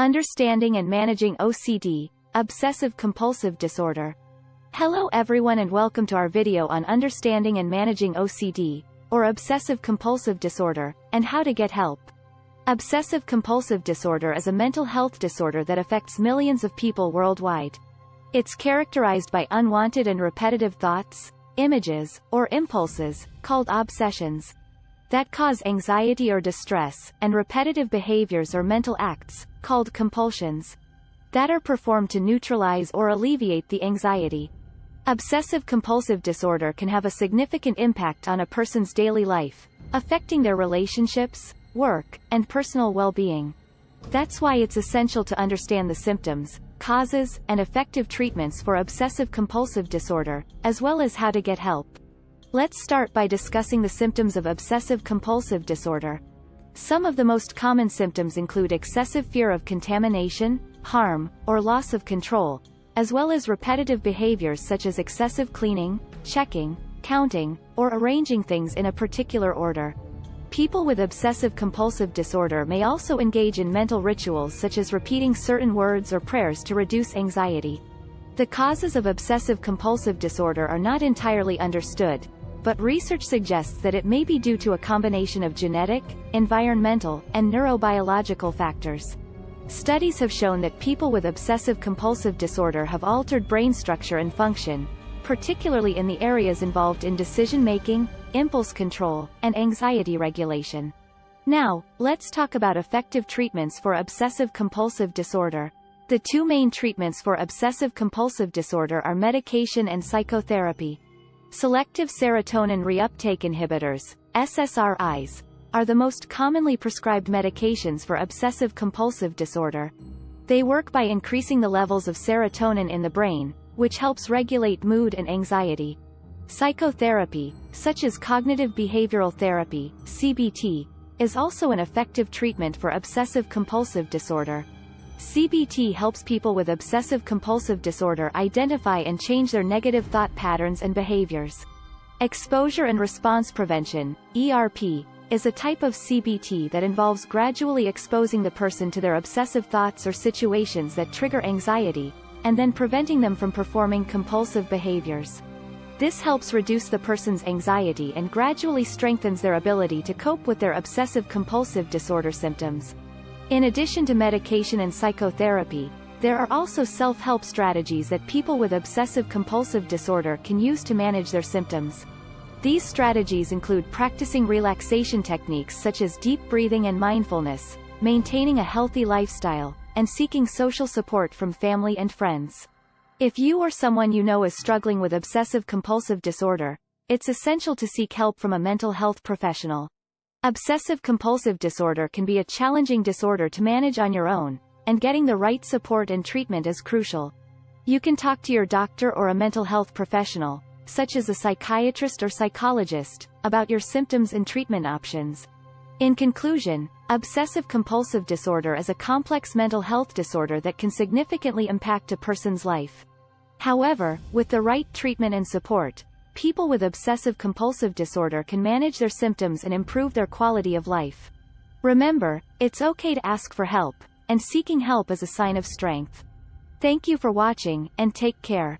Understanding and Managing OCD, Obsessive Compulsive Disorder. Hello everyone and welcome to our video on Understanding and Managing OCD, or Obsessive Compulsive Disorder, and how to get help. Obsessive compulsive disorder is a mental health disorder that affects millions of people worldwide. It's characterized by unwanted and repetitive thoughts, images, or impulses, called obsessions, that cause anxiety or distress, and repetitive behaviors or mental acts, called compulsions, that are performed to neutralize or alleviate the anxiety. Obsessive-compulsive disorder can have a significant impact on a person's daily life, affecting their relationships, work, and personal well-being. That's why it's essential to understand the symptoms, causes, and effective treatments for obsessive-compulsive disorder, as well as how to get help. Let's start by discussing the symptoms of obsessive-compulsive disorder. Some of the most common symptoms include excessive fear of contamination, harm, or loss of control, as well as repetitive behaviors such as excessive cleaning, checking, counting, or arranging things in a particular order. People with obsessive-compulsive disorder may also engage in mental rituals such as repeating certain words or prayers to reduce anxiety. The causes of obsessive-compulsive disorder are not entirely understood, but research suggests that it may be due to a combination of genetic, environmental, and neurobiological factors. Studies have shown that people with obsessive-compulsive disorder have altered brain structure and function, particularly in the areas involved in decision-making, impulse control, and anxiety regulation. Now, let's talk about effective treatments for obsessive-compulsive disorder. The two main treatments for obsessive-compulsive disorder are medication and psychotherapy. Selective serotonin reuptake inhibitors, SSRIs, are the most commonly prescribed medications for obsessive-compulsive disorder. They work by increasing the levels of serotonin in the brain, which helps regulate mood and anxiety. Psychotherapy, such as cognitive behavioral therapy, CBT, is also an effective treatment for obsessive-compulsive disorder. CBT helps people with obsessive-compulsive disorder identify and change their negative thought patterns and behaviors. Exposure and response prevention, ERP, is a type of CBT that involves gradually exposing the person to their obsessive thoughts or situations that trigger anxiety, and then preventing them from performing compulsive behaviors. This helps reduce the person's anxiety and gradually strengthens their ability to cope with their obsessive-compulsive disorder symptoms. In addition to medication and psychotherapy, there are also self-help strategies that people with obsessive-compulsive disorder can use to manage their symptoms. These strategies include practicing relaxation techniques such as deep breathing and mindfulness, maintaining a healthy lifestyle, and seeking social support from family and friends. If you or someone you know is struggling with obsessive-compulsive disorder, it's essential to seek help from a mental health professional. Obsessive-compulsive disorder can be a challenging disorder to manage on your own, and getting the right support and treatment is crucial. You can talk to your doctor or a mental health professional, such as a psychiatrist or psychologist, about your symptoms and treatment options. In conclusion, obsessive-compulsive disorder is a complex mental health disorder that can significantly impact a person's life. However, with the right treatment and support, people with obsessive-compulsive disorder can manage their symptoms and improve their quality of life. Remember, it's okay to ask for help, and seeking help is a sign of strength. Thank you for watching, and take care.